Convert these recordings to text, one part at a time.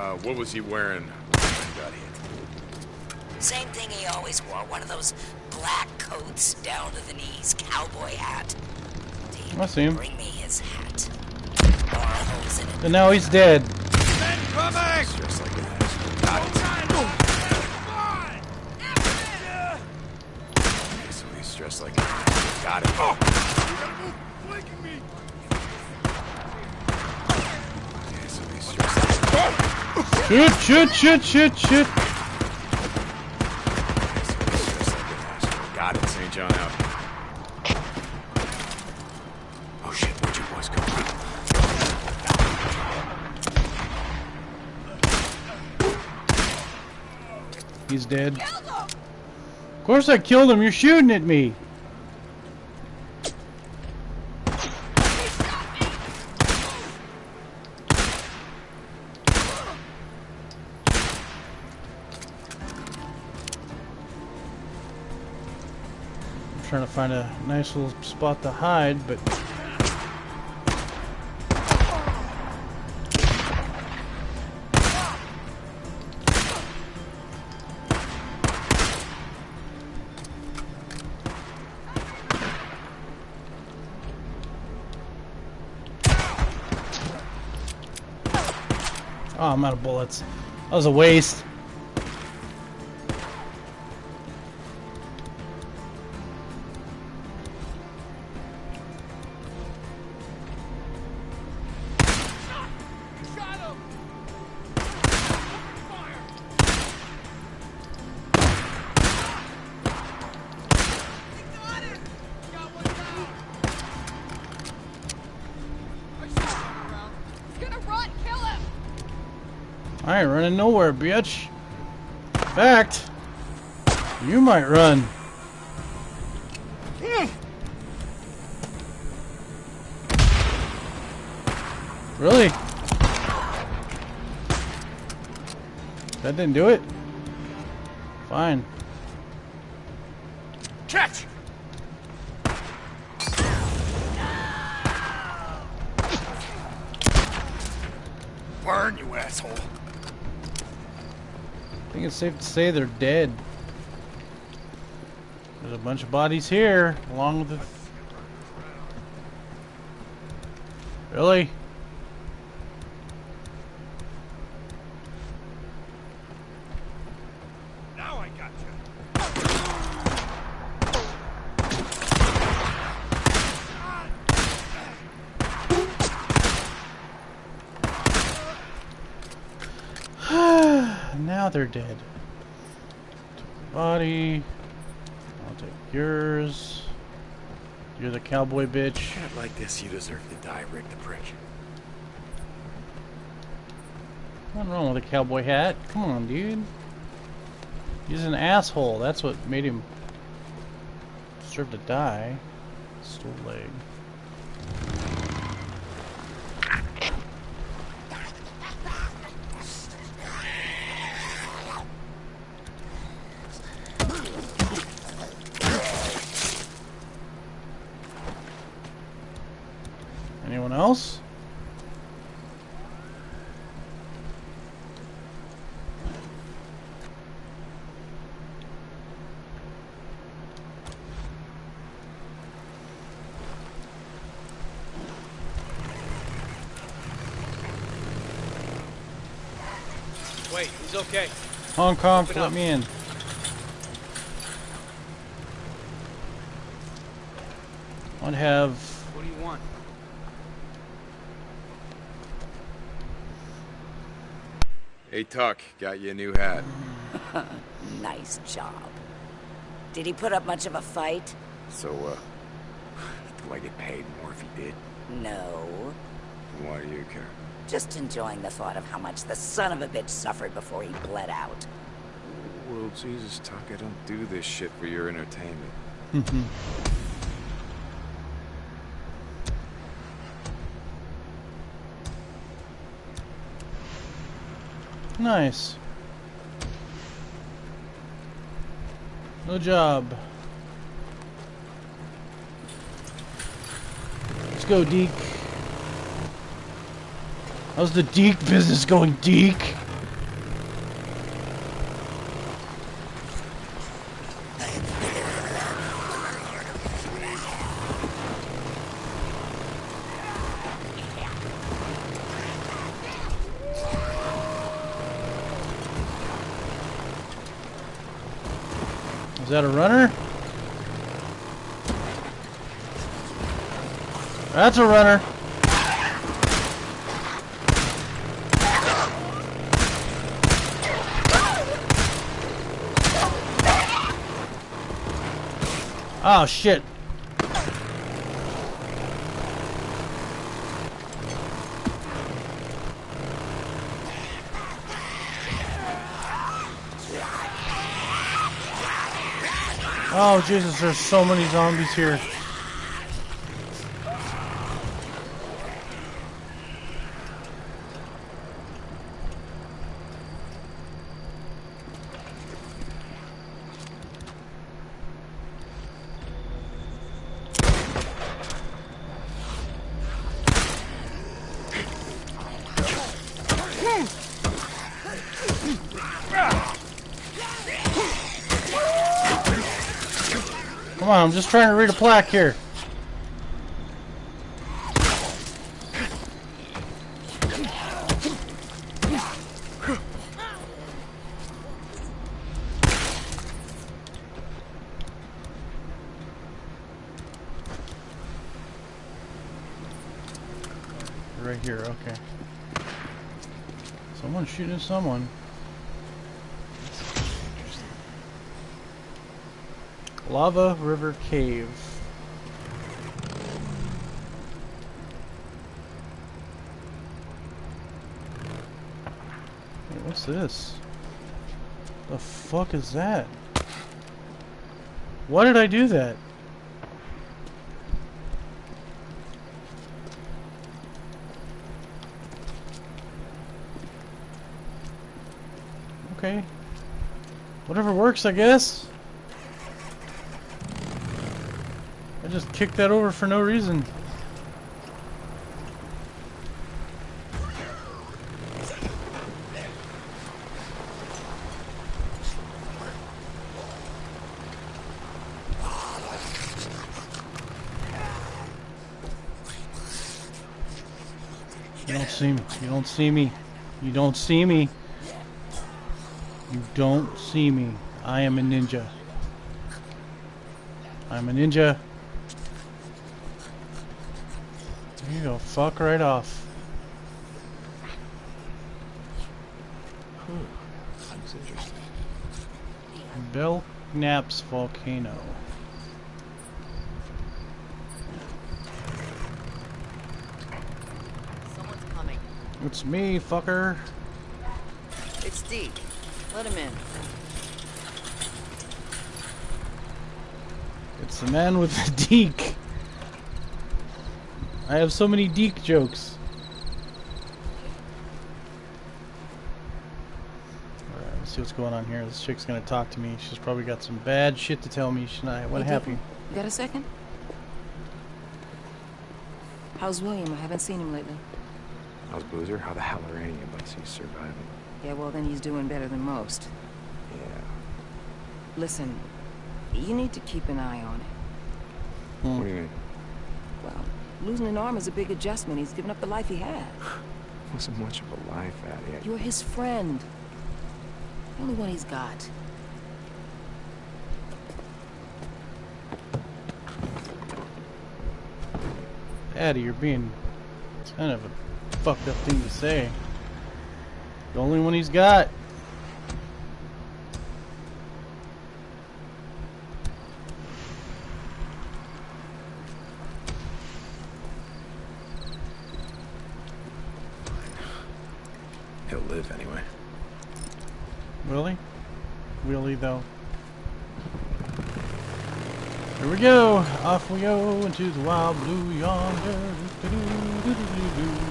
Uh, what was he wearing when he got hit? Same thing he always wore, one of those black coats down to the knees, cowboy hat. I see him. Bring me his hat. More holes in it. And now he's dead. Incoming! Just like an ass. Got it. Okay, so he's dressed like an ass. Got it. Oh! Okay, so he's dressed like Shoot, shoot, shoot, shoot, shoot. Okay, so he's dressed like an ass. Got it, St. John out. Oh shit, where'd you boys go? He's dead. Of course I killed him. You're shooting at me. Find a nice little spot to hide, but Oh, I'm out of bullets. That was a waste. Running nowhere, bitch. In fact, you might run. Hmm. Really? That didn't do it? Fine. Catch! Burn, you asshole. I think it's safe to say they're dead. There's a bunch of bodies here, along with the... Really? Now I got you. now they're dead. Body. I'll take yours. You're the cowboy bitch. Like this, you deserve to die, Rick the prick. Nothing wrong with a cowboy hat. Come on, dude. He's an asshole. That's what made him deserve to die. Stole leg. Anyone else? Wait, he's okay. Hong Kong, Open let up. me in. I'd have What do you want? Hey, Tuck, got you a new hat. Nice job. Did he put up much of a fight? So, uh, do I get paid more if he did? No. Why do you care? Just enjoying the thought of how much the son of a bitch suffered before he bled out. Well, Jesus, Tucker, don't do this shit for your entertainment. nice. No job. Let's go, Deke. How's the Deke business going, Deke? Is that a runner? That's a runner. Oh shit. Oh Jesus, there's so many zombies here. Come on, I'm just trying to read a plaque here. Right here, okay. Someone's shooting someone. Lava River Cave. Wait, what's this? The fuck is that? Why did I do that? Okay. Whatever works, I guess. I just kicked that over for no reason. You don't see me. You don't see me. You don't see me. You don't see me. I am a ninja. I'm a ninja. There you go. Fuck right off. That's interesting. Belknaps volcano. Someone's coming. It's me, fucker. It's Deke. Let him in. It's the man with the deek. I have so many deek jokes. Alright, let's see what's going on here. This chick's gonna talk to me. She's probably got some bad shit to tell me. She's not. What Hey, happened? Deke, You got a second? How's William? I haven't seen him lately. How's Boozer? How the hell are any of us? He's surviving. Yeah, well, then he's doing better than most. Yeah. Listen, you need to keep an eye on him. What do you mean? Well, losing an arm is a big adjustment. He's given up the life he had. Wasn't much of a life, Addie. You're his friend. The only one he's got. Addie, you're being kind of a fucked up thing to say. The only one he's got. Here we go. Off we go into the wild blue yonder. Oh, Do -do -do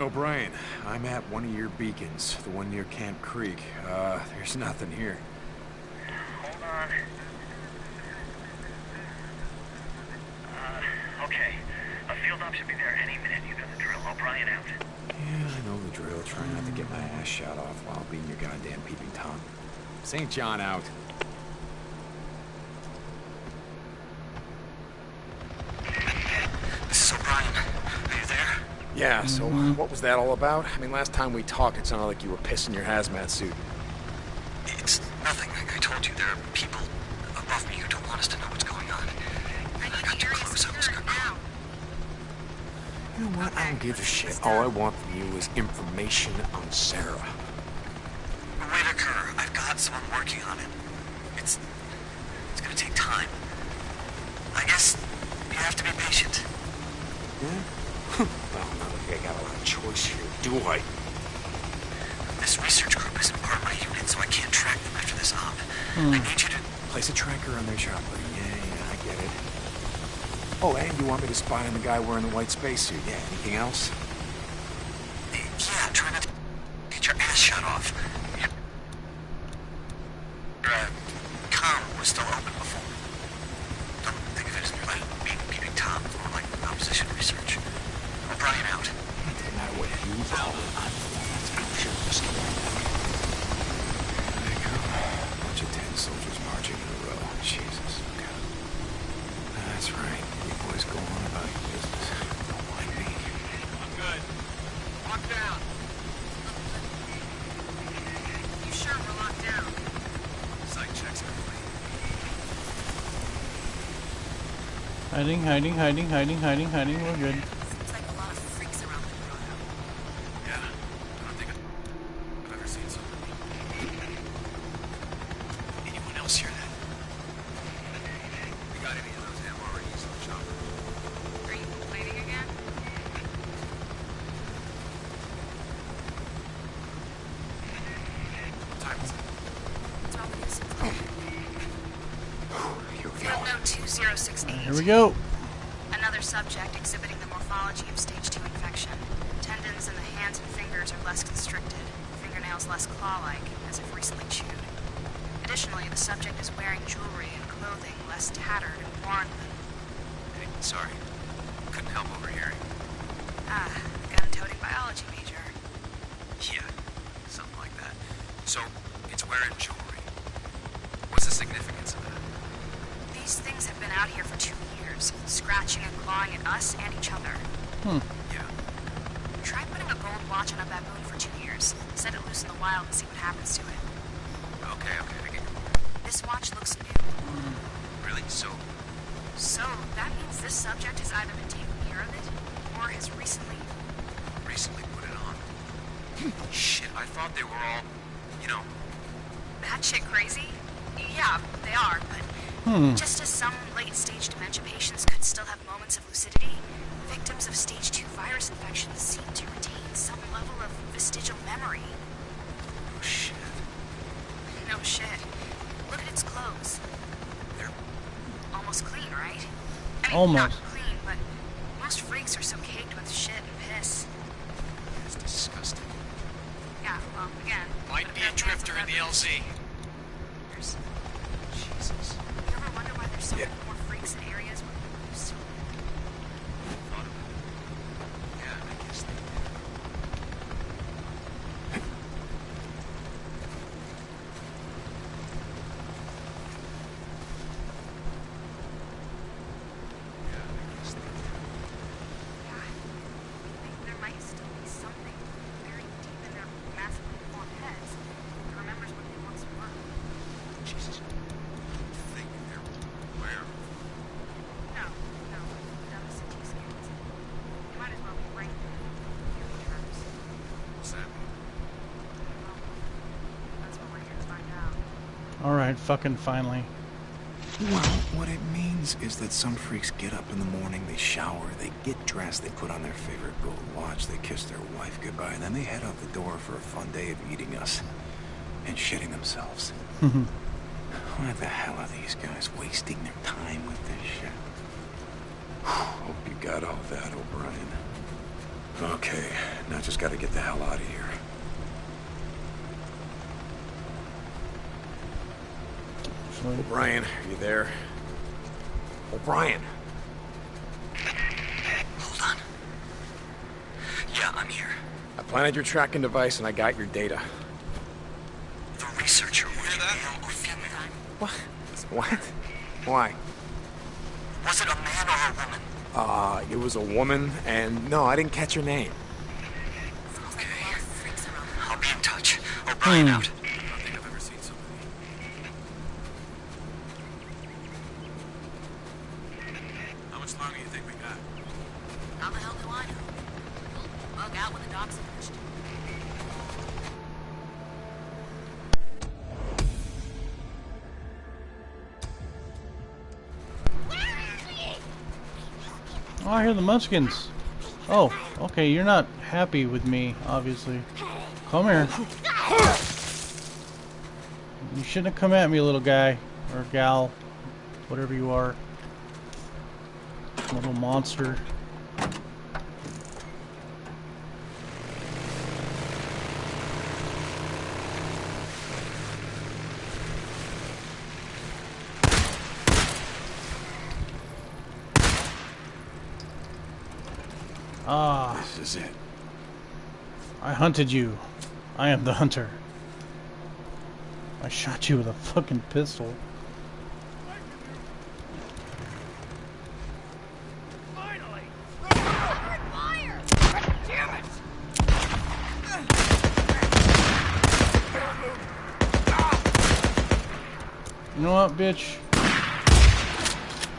O'Brien, I'm at one of your beacons, the one near Camp Creek. Uh, there's nothing here. Hold on. Uh, okay. A field op should be there any minute. You've got the drill. O'Brien out. Yeah, I know the drill. Try not to get my ass shot off while being your goddamn peeping Tom. St. John out. This is O'Brien. Are you there? Yeah, so what was that all about? I mean, last time we talked, it sounded like you were pissing your hazmat suit. It's nothing. Like I told you, there are people what? I don't give a shit. All I want from you is information on Sarah. Whitaker, I've got someone working on it. It's it's gonna take time. I guess you have to be patient. Yeah? well, not like I got a lot of choice here, do I? This research group isn't part of my unit, so I can't track them after this op. Hmm. I need you to. Place a tracker on their chopper. Yeah, yeah, I get it. Oh, and you want me to spy on the guy wearing the white spacesuit? Yeah, anything else? Yeah, try not to get your ass shut off. Your uh, com was still open before. Don't think of it as like being peeping Tom or like opposition research. O'Brien out. Doesn't matter what you call it. I'm the one that's out here risking it. There they go. Bunch of ten soldiers marching in a row. Jesus. God. That's right. You boys go on about your business. Don't mind me. I'm good. Lock down. You sure we're locked down? Site checks complete. Hiding, hiding, hiding, hiding, hiding, hiding. We're good. Seems like a lot of freaks around the grotto. Yeah. I don't think I've ever seen so many. Anyone else hear that? We got any of those MREs on the chopper? Are you complaining again? What time is it? What's wrong with this? Here we Field go. note 2068. Here we go. Another subject exhibiting the morphology of stage 2 infection. Tendons in the hands and fingers are less constricted, fingernails less claw-like, as if recently chewed. Additionally, the subject is wearing jewelry and clothing less tattered and worn than... Hey, sorry. Couldn't help overhearing. Ah, gun-toting biology major. Yeah, something like that. So, it's wearing jewelry. What's the significance of that? These things have been out here for two years, scratching and clawing at us and each other. Yeah. Try putting a gold watch on a baboon for two years. Set it loose in the wild and see what happens to it. Okay, okay, I get it. This watch looks new. Really? So, So, that means this subject has either been taking care of it, or has recently... recently put it on. Shit, I thought they were all, you know, That shit crazy? Yeah, they are, but... Hmm. Just as some late-stage dementia patients could still have moments of lucidity, victims of stage 2 virus infections seem to retain some level of vestigial memory. oh shit. No shit. Look at its clothes. They're Almost clean, right? I mean, Almost. not clean, but most freaks are so caked with shit and piss. it's disgusting. Yeah, well, again. Might be a drifter in the LZ. There's, Jesus. you ever wonder why there's so Yeah. many more freaks in areas where people used to live? Thought of it. Yeah, I guess they did. Yeah, I guess they did. Yeah, I think there might still be something buried deep in their massively formed heads that remembers what they once were. Jesus. You think they're where? No, no, done the CT scans. You might as well be right in terms. What's that mean? Well, that's what we're here to find out. All right, fucking finally. Well, what it means is that some freaks get up in the morning, they shower, they get dressed, they put on their favorite gold watch, they kiss their wife goodbye, and then they head out the door for a fun day of eating us and shitting themselves. Mm-hmm. Why the hell are these guys wasting their time with this shit? Hope you got all that, O'Brien. Okay, Now just gotta get the hell out of here. Actually, O'Brien, are you there? O'Brien! Hold on. Yeah, I'm here. I planted your tracking device and I got your data. The researcher was it male or female? What? What? Why? Was it a man or a woman? Uh, it was a woman, and no, I didn't catch her name. Okay. I'll be in touch. O'Brien out. Oh, I hear the Munchkins. Oh, okay, you're not happy with me, obviously. Come here. You shouldn't have come at me, little guy. Or gal. Whatever you are. Little monster. Ah. This is it. I hunted you. I am the hunter. I shot you with a fucking pistol. Finally! You know what, bitch?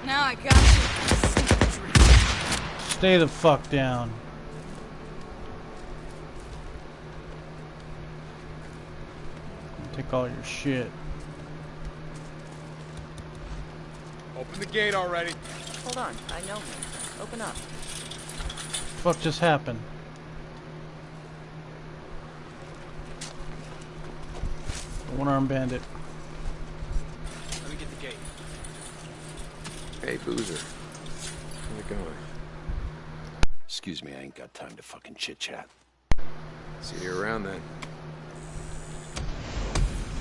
Now I got you. Stay the fuck down. Take all your shit. Open the gate already. Hold on, I know him. Open up. What just happened? One arm bandit. Let me get the gate. Hey, Boozer. How's it going? Excuse me, I ain't got time to fucking chit chat. See you around then.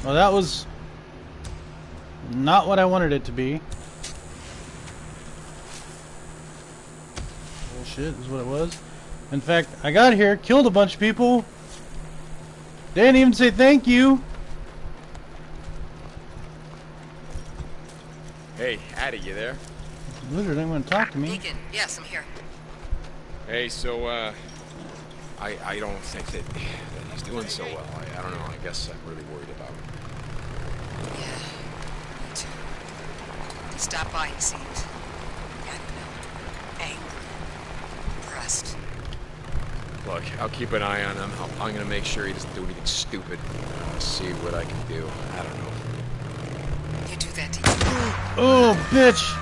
Well, that was not what I wanted it to be. Bullshit is what it was. In fact, I got here, killed a bunch of people. They didn't even say thank you. Hey, Addy, you there? Lizard didn't want to talk to me. Deacon, yes, I'm here. Hey, so, uh, I, I don't think that, that he's doing so well. I, I don't know. I guess I'm really worried about him. Yeah, me too. He stopped by, he seemed. I don't know. Angry. Pressed. Look, I'll keep an eye on him. I'll, I'm gonna make sure he doesn't do anything stupid. Uh, see what I can do. I don't know. You do that, Deacon. Oh, bitch!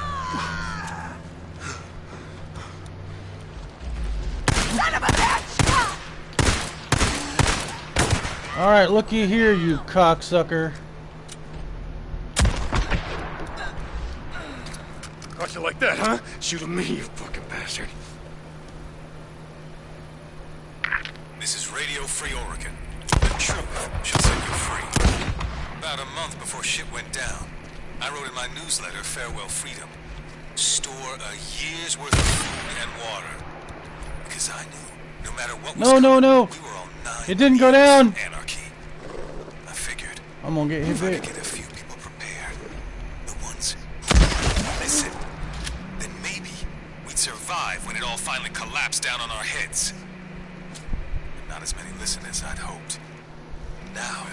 Alright, looky here, you cocksucker. Caught you like that, huh? Shoot at me, you fucking bastard. This is Radio Free Oregon. The truth should set you free. About a month before shit went down, I wrote in my newsletter, Farewell Freedom, store a year's worth of food and water. Because I knew, no matter what was No, no, coming, no. we were on nine It didn't go down. Anarchy. I'm gonna get hit big. get a few people prepared, the ones listen, then maybe we'd survive when it all finally collapsed down on our heads. But not as many listen as I'd hoped. Now,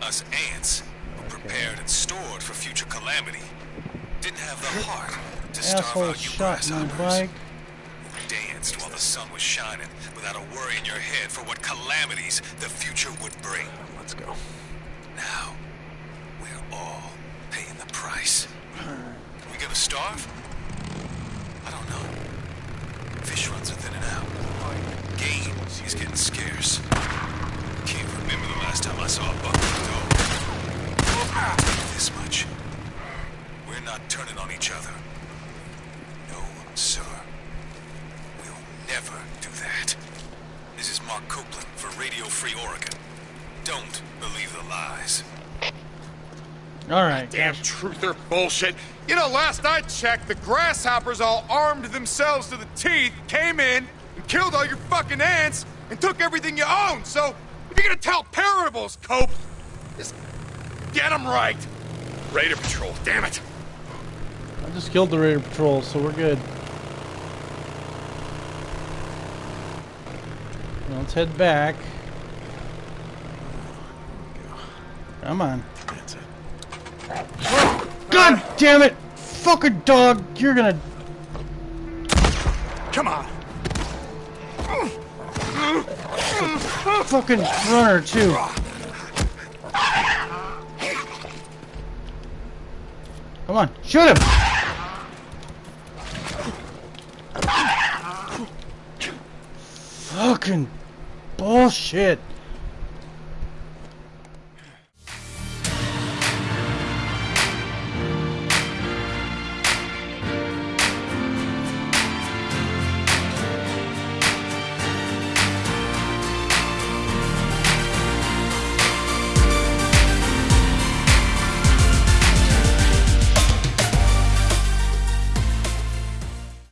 us ants, who prepared and stored for future calamity, didn't have the heart to starve out you grasshoppers. Danced while the sun was shining without a worry in your head for what calamities the future would bring. Let's go. Now, we're all paying the price. Hmm. We gonna starve? I don't know. Fish runs are thinning out. Game is getting scarce. Can't remember the last time I saw a buffalo dog. I'll tell you this much. We're not turning on each other. No, sir. We'll never do that. This is Mark Copeland for Radio Free Oregon. Don't believe the lies. Alright. Damn truth or bullshit. You know, last I checked, the grasshoppers all armed themselves to the teeth, came in and killed all your fucking ants and took everything you own. So, if you're gonna tell parables, Cope, just get them right. Raider Patrol, damn it. I just killed the Raider Patrol, so we're good. Now let's head back. Come on. That's it. God damn it! Fucking dog! You're gonna. Come on. Fucking runner, too. Come on, shoot him! Fucking bullshit.